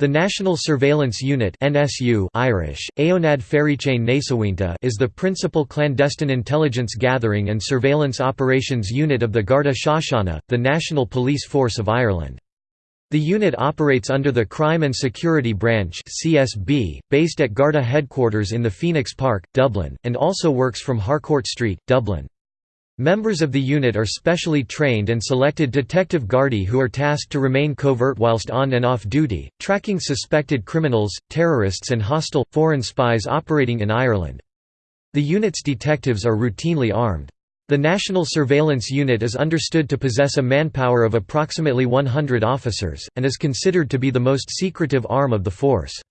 The National Surveillance Unit (NSU) Irish, Nasawinta is the principal clandestine intelligence gathering and surveillance operations unit of the Garda Síochána, the national police force of Ireland. The unit operates under the Crime and Security Branch (CSB), based at Garda headquarters in the Phoenix Park, Dublin, and also works from Harcourt Street, Dublin. Members of the unit are specially trained and selected detective Gardaí who are tasked to remain covert whilst on and off duty, tracking suspected criminals, terrorists and hostile, foreign spies operating in Ireland. The unit's detectives are routinely armed. The National Surveillance Unit is understood to possess a manpower of approximately 100 officers, and is considered to be the most secretive arm of the force.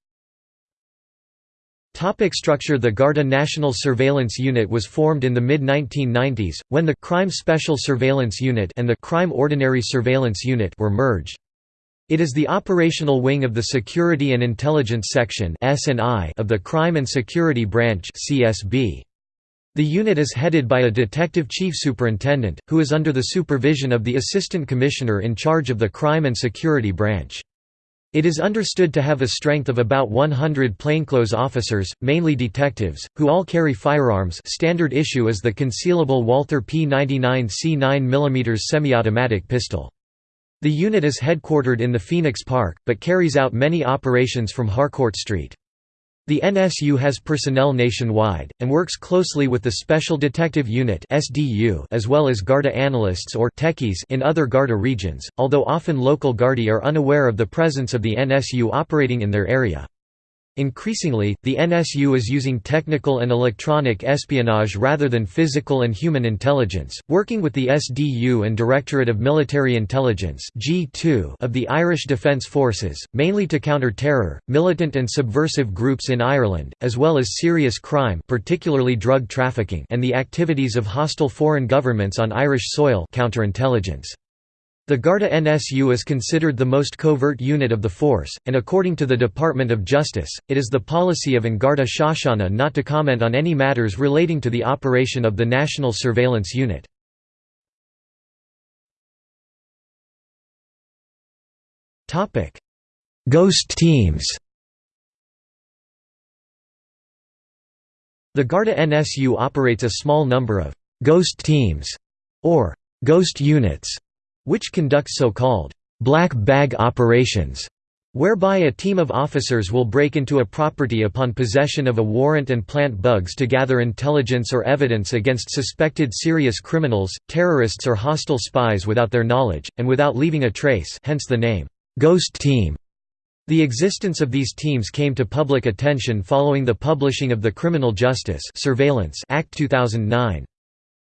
Topic structure The Garda National Surveillance Unit was formed in the mid-1990s, when the Crime Special Surveillance Unit and the Crime Ordinary Surveillance Unit were merged. It is the operational wing of the Security and Intelligence Section of the Crime and Security Branch The unit is headed by a Detective Chief Superintendent, who is under the supervision of the Assistant Commissioner in charge of the Crime and Security Branch. It is understood to have a strength of about 100 plainclothes officers, mainly detectives, who all carry firearms standard issue is the concealable Walther P99C 9mm semi-automatic pistol. The unit is headquartered in the Phoenix Park, but carries out many operations from Harcourt Street. The NSU has personnel nationwide, and works closely with the Special Detective Unit as well as Garda analysts or techies in other Garda regions, although often local Gardaí are unaware of the presence of the NSU operating in their area. Increasingly, the NSU is using technical and electronic espionage rather than physical and human intelligence, working with the SDU and Directorate of Military Intelligence of the Irish Defence Forces, mainly to counter terror, militant and subversive groups in Ireland, as well as serious crime particularly drug trafficking and the activities of hostile foreign governments on Irish soil counterintelligence. The Garda NSU is considered the most covert unit of the force, and according to the Department of Justice, it is the policy of An Garda Síochána not to comment on any matters relating to the operation of the National Surveillance Unit. Ghost teams The Garda NSU operates a small number of «ghost teams» or «ghost units» which conducts so-called «black bag operations» whereby a team of officers will break into a property upon possession of a warrant and plant bugs to gather intelligence or evidence against suspected serious criminals, terrorists or hostile spies without their knowledge, and without leaving a trace hence the name, "'Ghost Team'". The existence of these teams came to public attention following the publishing of the Criminal Justice Surveillance Act 2009.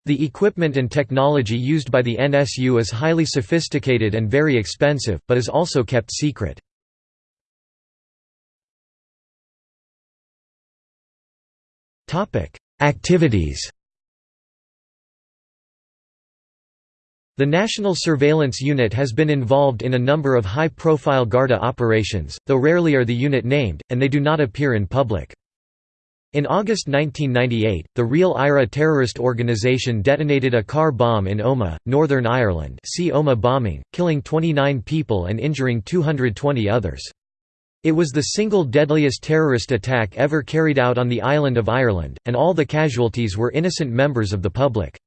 The equipment and technology used by the NSU is highly sophisticated and very expensive, but is also kept secret. Activities The National Surveillance Unit has been involved in a number of high-profile Garda operations, though rarely are the unit named, and they do not appear in public. In August 1998, the Real IRA terrorist organization detonated a car bomb in Omagh, Northern Ireland see Omagh bombing, killing 29 people and injuring 220 others. It was the single deadliest terrorist attack ever carried out on the island of Ireland, and all the casualties were innocent members of the public.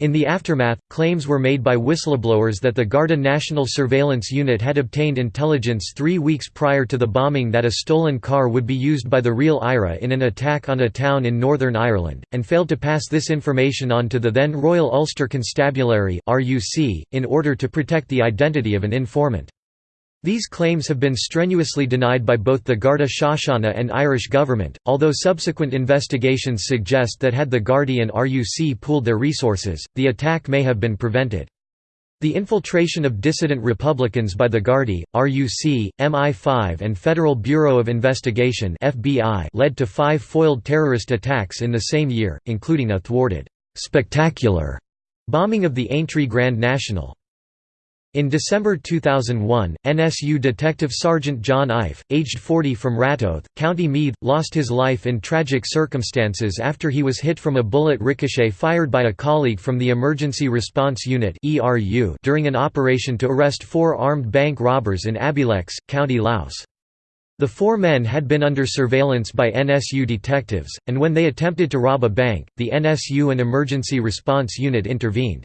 In the aftermath, claims were made by whistleblowers that the Garda National Surveillance Unit had obtained intelligence three weeks prior to the bombing that a stolen car would be used by the real IRA in an attack on a town in Northern Ireland, and failed to pass this information on to the then Royal Ulster Constabulary in order to protect the identity of an informant. These claims have been strenuously denied by both the Garda Síochána and Irish government, although subsequent investigations suggest that had the Gardaí and RUC pooled their resources, the attack may have been prevented. The infiltration of dissident Republicans by the Gardaí, RUC, MI5 and Federal Bureau of Investigation FBI led to five foiled terrorist attacks in the same year, including a thwarted, "'spectacular' bombing of the Aintree Grand National. In December 2001, NSU Detective Sergeant John Eiffe, aged 40 from Ratoath, County Meath, lost his life in tragic circumstances after he was hit from a bullet ricochet fired by a colleague from the Emergency Response Unit during an operation to arrest four armed bank robbers in Abbeyleix, County Louth. The four men had been under surveillance by NSU detectives, and when they attempted to rob a bank, the NSU and Emergency Response Unit intervened.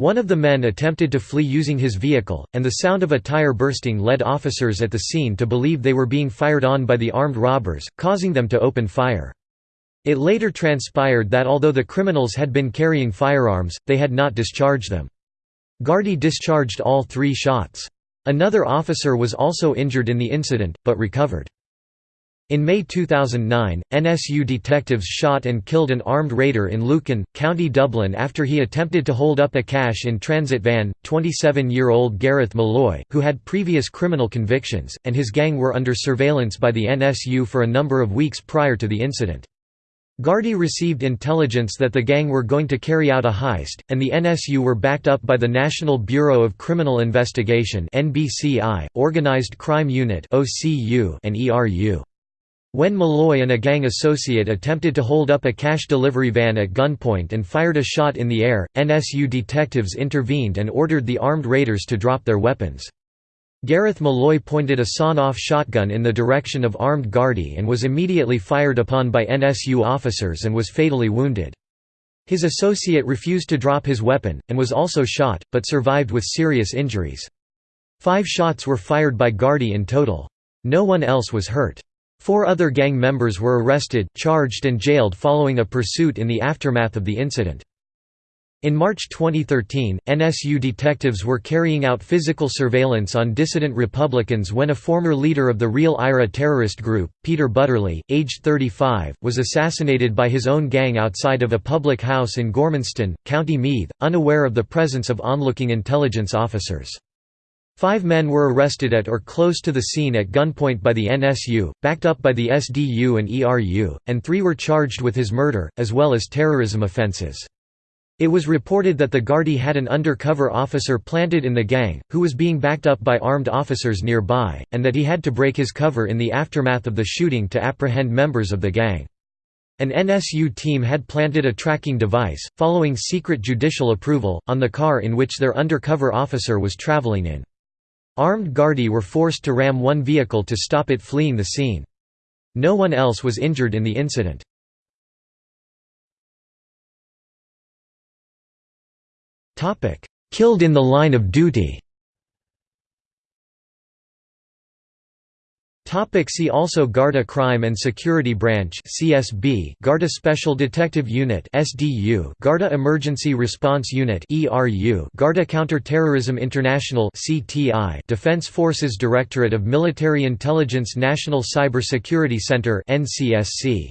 One of the men attempted to flee using his vehicle, and the sound of a tire bursting led officers at the scene to believe they were being fired on by the armed robbers, causing them to open fire. It later transpired that although the criminals had been carrying firearms, they had not discharged them. Gardaí discharged all three shots. Another officer was also injured in the incident, but recovered. In May 2009, NSU detectives shot and killed an armed raider in Lucan, County Dublin after he attempted to hold up a cash-in-transit van. 27-year-old Gareth Molloy, who had previous criminal convictions, and his gang were under surveillance by the NSU for a number of weeks prior to the incident. Gardaí received intelligence that the gang were going to carry out a heist, and the NSU were backed up by the National Bureau of Criminal Investigation (NBCI), Organized Crime Unit (OCU), and ERU. When Molloy and a gang associate attempted to hold up a cash delivery van at gunpoint and fired a shot in the air, NSU detectives intervened and ordered the armed raiders to drop their weapons. Gareth Molloy pointed a sawn-off shotgun in the direction of armed Gardaí and was immediately fired upon by NSU officers and was fatally wounded. His associate refused to drop his weapon, and was also shot, but survived with serious injuries. Five shots were fired by Gardaí in total. No one else was hurt. Four other gang members were arrested, charged and jailed following a pursuit in the aftermath of the incident. In March 2013, NSU detectives were carrying out physical surveillance on dissident Republicans when a former leader of the Real IRA terrorist group, Peter Butterly, aged 35, was assassinated by his own gang outside of a public house in Gormanston, County Meath, unaware of the presence of onlooking intelligence officers. Five men were arrested at or close to the scene at gunpoint by the NSU, backed up by the SDU and ERU, and three were charged with his murder, as well as terrorism offenses. It was reported that the Gardaí had an undercover officer planted in the gang, who was being backed up by armed officers nearby, and that he had to break his cover in the aftermath of the shooting to apprehend members of the gang. An NSU team had planted a tracking device, following secret judicial approval, on the car in which their undercover officer was traveling in. Armed Gardaí were forced to ram one vehicle to stop it fleeing the scene. No one else was injured in the incident. Killed in the line of duty Topic see also Garda Crime and Security Branch CSB Garda Special Detective Unit SDU Garda Emergency Response Unit ERU Garda Counter-Terrorism International CTI Defense Forces Directorate of Military Intelligence National Cyber Security Center NCSC